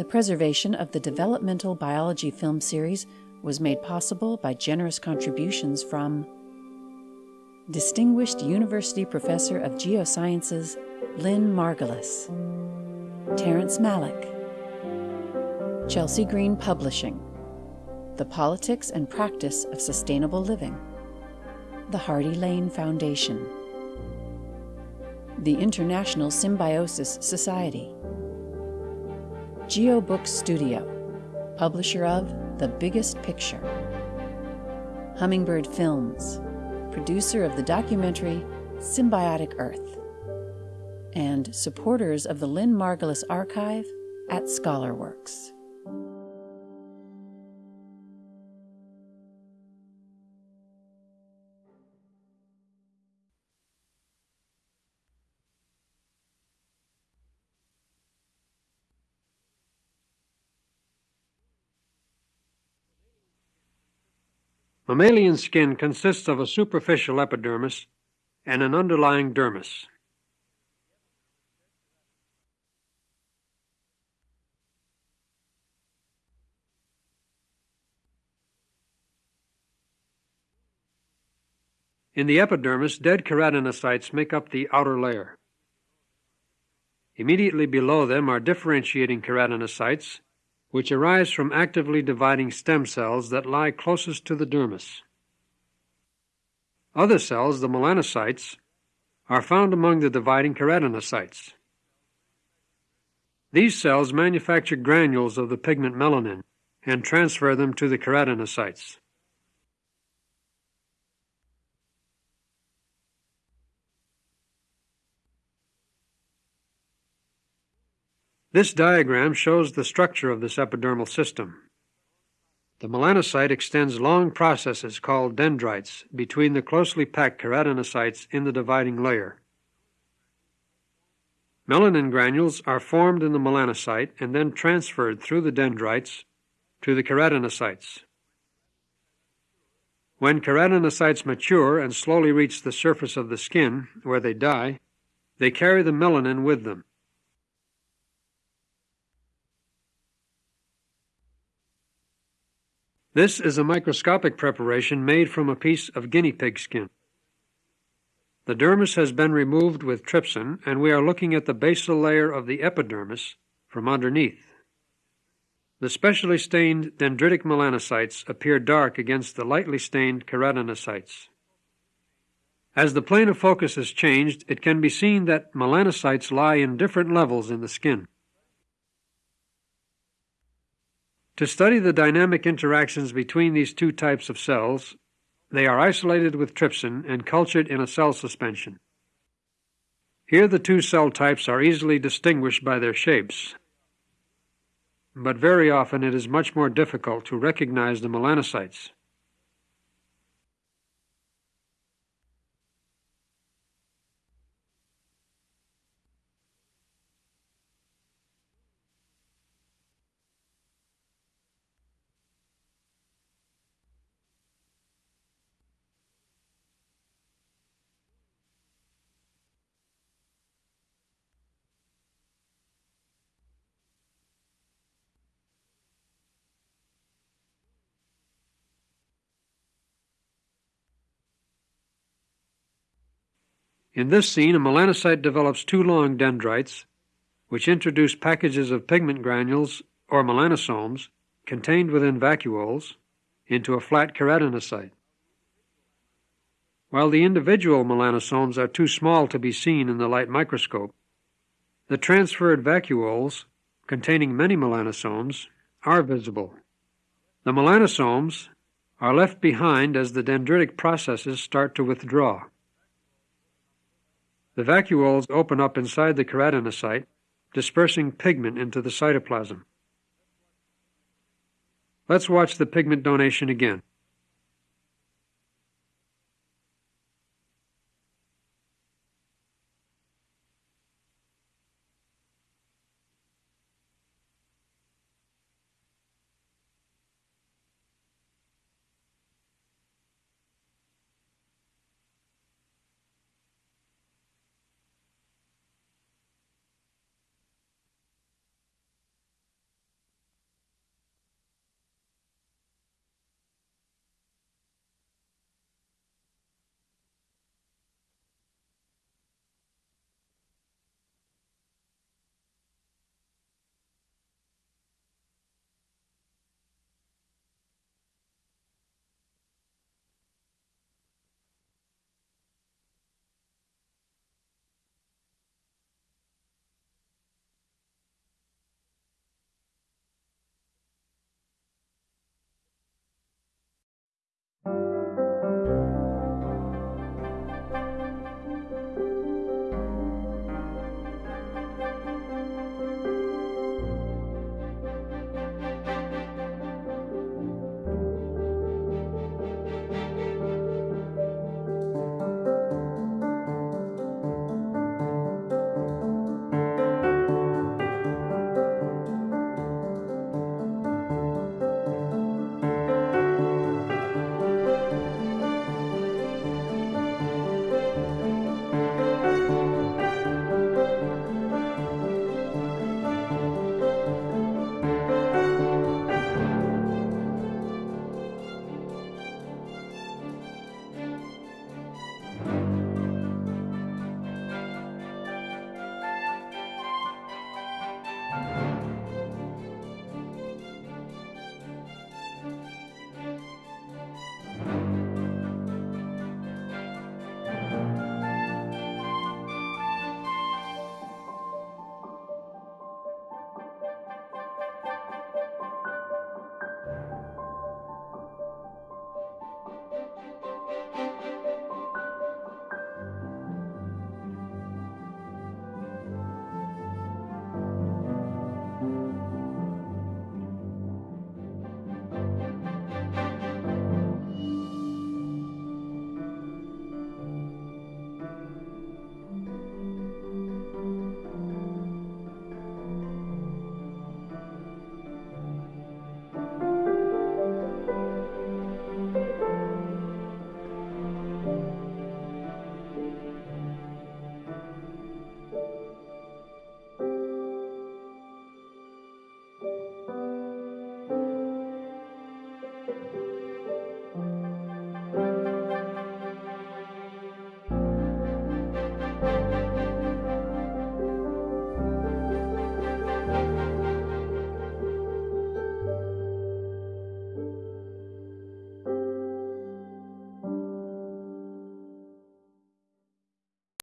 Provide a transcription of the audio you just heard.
The preservation of the developmental biology film series was made possible by generous contributions from Distinguished University Professor of Geosciences Lynn Margulis, Terrence Malick, Chelsea Green Publishing, The Politics and Practice of Sustainable Living, the Hardy Lane Foundation, the International Symbiosis Society, GeoBook Studio, publisher of The Biggest Picture, Hummingbird Films, producer of the documentary Symbiotic Earth, and supporters of the Lynn Margulis Archive at ScholarWorks. Mammalian skin consists of a superficial epidermis and an underlying dermis. In the epidermis, dead keratinocytes make up the outer layer. Immediately below them are differentiating keratinocytes which arise from actively dividing stem cells that lie closest to the dermis. Other cells, the melanocytes, are found among the dividing keratinocytes. These cells manufacture granules of the pigment melanin and transfer them to the keratinocytes. This diagram shows the structure of this epidermal system. The melanocyte extends long processes called dendrites between the closely packed keratinocytes in the dividing layer. Melanin granules are formed in the melanocyte and then transferred through the dendrites to the keratinocytes. When keratinocytes mature and slowly reach the surface of the skin, where they die, they carry the melanin with them. This is a microscopic preparation made from a piece of guinea pig skin. The dermis has been removed with trypsin, and we are looking at the basal layer of the epidermis from underneath. The specially stained dendritic melanocytes appear dark against the lightly stained keratinocytes. As the plane of focus is changed, it can be seen that melanocytes lie in different levels in the skin. To study the dynamic interactions between these two types of cells, they are isolated with trypsin and cultured in a cell suspension. Here the two cell types are easily distinguished by their shapes, but very often it is much more difficult to recognize the melanocytes. In this scene, a melanocyte develops two long dendrites, which introduce packages of pigment granules, or melanosomes, contained within vacuoles, into a flat keratinocyte. While the individual melanosomes are too small to be seen in the light microscope, the transferred vacuoles, containing many melanosomes, are visible. The melanosomes are left behind as the dendritic processes start to withdraw. The vacuoles open up inside the keratinocyte, dispersing pigment into the cytoplasm. Let's watch the pigment donation again.